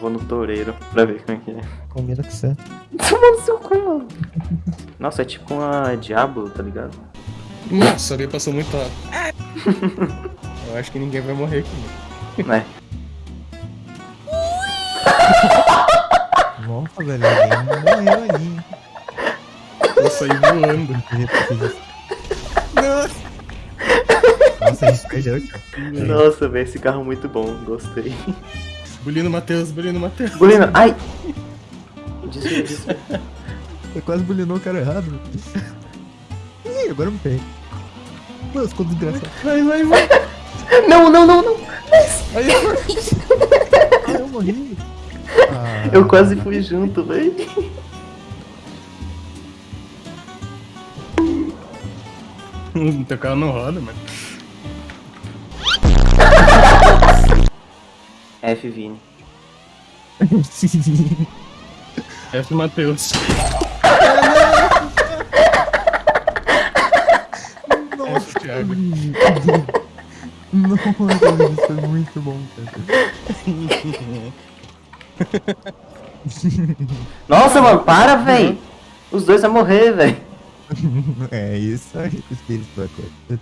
Vou no toureiro pra ver como é que é. Combina com você. Toma no seu cu, mano. Nossa, é tipo uma Diablo, tá ligado? Nossa, ali passou muito rápido. Eu acho que ninguém vai morrer aqui. Né? Nossa, velho, alguém morreu aí. Eu saí voando. Nossa, a gente perdeu, tio. Nossa, velho, esse carro é muito bom. Gostei. Bulino Matheus, Bulino Matheus. Bulina, ai! Desvia, desvia. Eu quase bulinou o cara errado. Ih, agora eu me peguei. Nossa, ficou desgraçado. Vai, vai, vai. Não, não, não, não! Aí, Ah, eu morri. Ah, Eu quase fui junto, velho. Teu carro não roda, mano. F, Vini. F Matheus. F Thiago. Nossa, velho, isso foi muito bom, cara. Nossa, mano, para, velho! Os dois vão morrer, velho. É isso aí, espírito da coisa.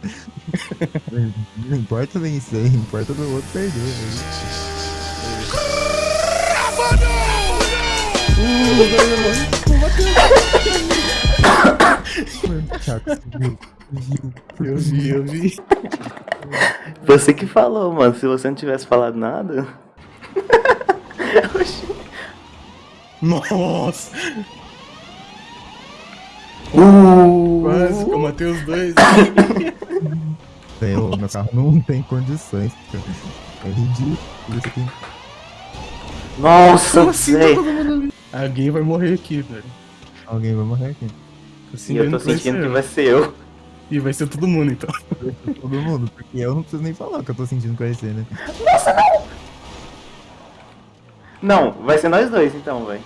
Não importa vencer, importa do outro perder. Né? Eu vi, eu vi. Você que falou, mano. Se você não tivesse falado nada. Nossa, Uh, quase que eu matei os dois. Meu carro não tem condições, cara. É ridículo isso aqui. Nossa, Como assim todo mundo ali? Alguém vai morrer aqui, velho. Alguém vai morrer aqui. Tô E eu tô sentindo que vai sentindo ser que eu. vai ser eu. E vai ser todo mundo, então. Todo mundo, porque eu não preciso nem falar o que eu tô sentindo com esse, né? Não, vai ser nós dois então, velho.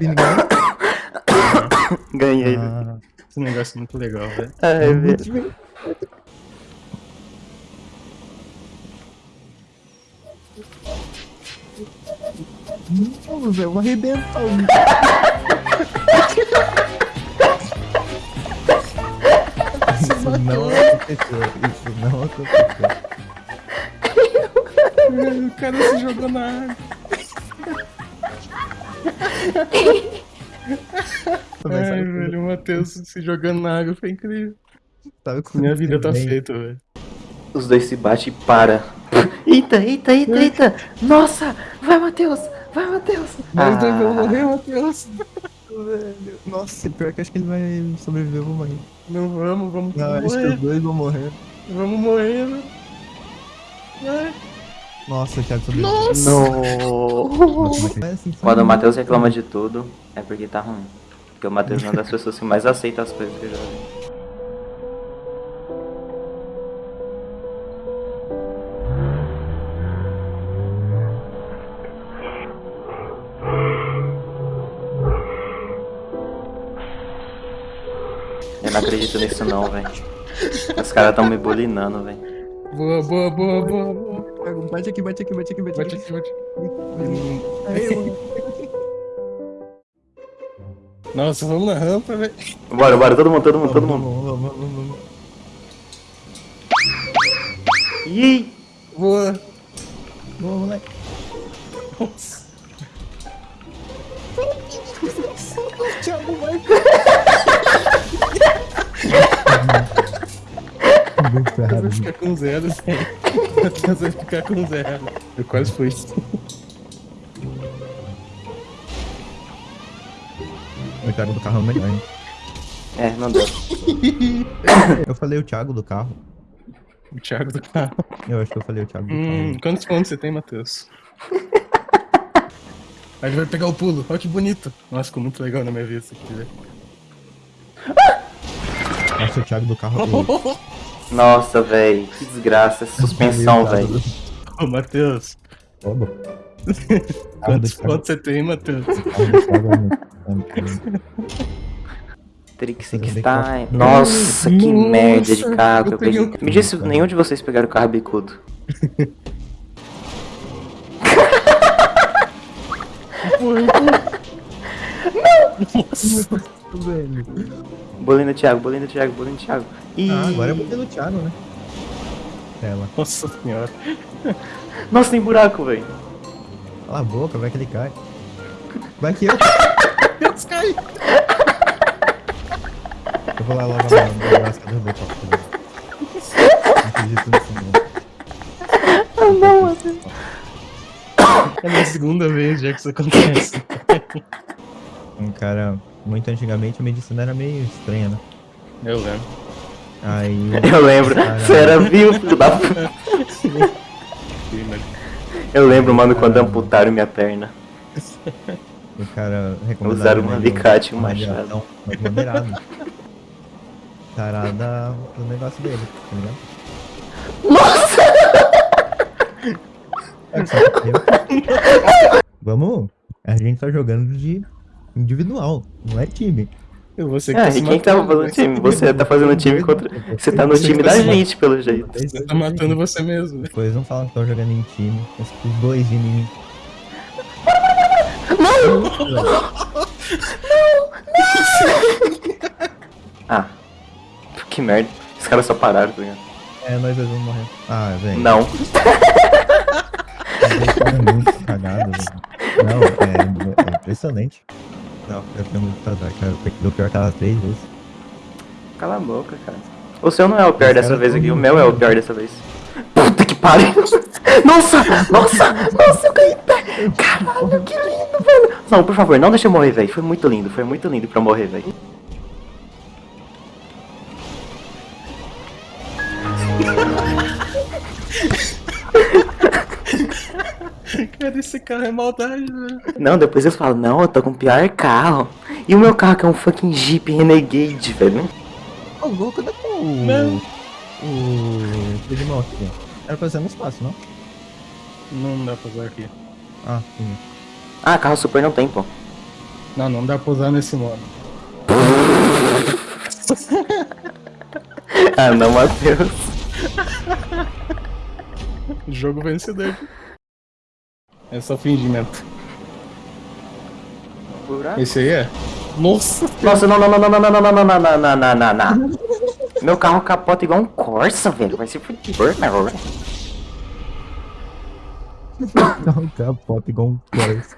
Não. Ganhei. Ah, Esse negócio é muito legal, velho. Ai, velho. Não, velho, eu vou arrebentar o Isso não aconteceu. Isso não aconteceu. O cara se jogou na água. Ai, velho, o Matheus se jogando na água foi incrível. Minha vida tá feita, velho. Os dois se batem e para. Eita, eita, eita, eita. Nossa, vai, Matheus. Vai, Matheus. Nós dois vamos Ah, morrer, Matheus. Velho, Nossa, pior que acho que ele vai sobreviver, eu vou morrer. Não vamos, vamos Não, acho que morrer. os dois vão morrer. Vamos morrer, velho. Ai. Nossa, o Thiago sobreviveu. Nossa! No. É assim, Quando o? Matheus reclama de tudo, é porque tá ruim. Porque o Matheus é uma das pessoas que mais aceita as coisas que eu já vi. Eu não acredito nisso não, velho. Os caras tão me bulinando, velho. Boa, boa, boa, boa, boa. Bate aqui, bate aqui, bate aqui, bate Bate aqui. aqui, bate aqui. Nossa, vamos na rampa, velho. Bora, bora, todo mundo, todo mundo, todo mundo. vamos, vamos, vamos, vamos. Ih! Boa. Vamos, moleque. Nossa. Thiago vai. vai ficar com zero, velho. Matheus vai ficar com zero. Eu quase fui. O Thiago do carro é o melhor, hein? É, não deu. Eu falei o Thiago do carro. O Thiago do carro. Eu acho que eu falei o Thiago do Hum, carro. quantos pontos você tem, Matheus? Aí ele vai pegar o pulo. Olha que bonito. Nossa, ficou muito legal na minha vista aqui, velho. Nossa, o Thiago do carro. Nossa, velho, que desgraça, suspensão, velho. Ô, Matheus. Quantos pontos você tem, Matheus? Trixie que. Tá. Nossa, que Nossa, merda de carro eu peguei. Me disse, nenhum de vocês pegaram o carro bicudo. Não! Nossa! Velho. Bolinho do Thiago, bolinho do Thiago, bolinho do Thiago. Ih, Ah, agora é o modelo Thiago, né? Ela. Nossa senhora. Nossa, tem buraco, velho. Cala a boca, vai que ele cai. Vai que eu. Deus, cai. Eu vou lá logo o copo. Não acredito nisso, não. Ah, não, mano. É a minha segunda vez já que isso acontece. Um cara, muito antigamente a medicina era meio estranha, né? Eu lembro. Aí Eu lembro. Você era vivo, filho da puta. Mas- Eu lembro, mano, quando amputaram minha perna. o cara recomendava. Usaram um alicate e um machado. mais moderado. Tarada o negócio dele, tá ligado? Nossa! É. Vamos. A gente tá jogando de individual, não é time. Você que Ah, tá e quem que tava matando, fazendo time? Você tá fazendo time contra. Você tá no Você time tá da gente, pelo jeito. Você tá matando você mesmo. Depois não falam que estão jogando em time. Os os dois de mim. Ah. Que merda. Os caras só pararam, tá ligado? É, nós dois vamos morrer. Ah, velho. Não. É muito cagado, velho. Não, é, é impressionante. Não, eu tenho muito azar, cara. O pior tava três vezes. Cala a boca, cara. O seu não é o pior dessa vez aqui, o ruim, meu é o pior dessa vez. Puta que pariu! Nossa! Nossa! Nossa, eu caí em pé! Caralho, que lindo, velho! Não, por favor, não deixa eu morrer, velho. Foi muito lindo, foi muito lindo pra eu morrer, velho. Cara, é maldade, velho. Não, depois eu falo, não, eu tô com o pior carro. E o meu carro que é um fucking Jeep Renegade, velho. Ô, louco, cadê o. Não. O. Moto aqui? Era pra ser no espaço, não? Não dá pra usar aqui. Ah, sim. Ah, carro super não tem, pô. Não, não dá pra usar nesse modo. Ah, não, Matheus. Jogo vencedor. É só fingimento. Esse aí é? Nossa! Nossa, não, não, não, não, não, não, não, não, não, não, não, não, não, não. Meu carro capota igual um Corsa, velho. Vai se fuder, meu. Não, capota igual um Corsa.